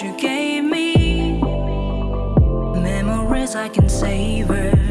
you gave me. Memories I can savor.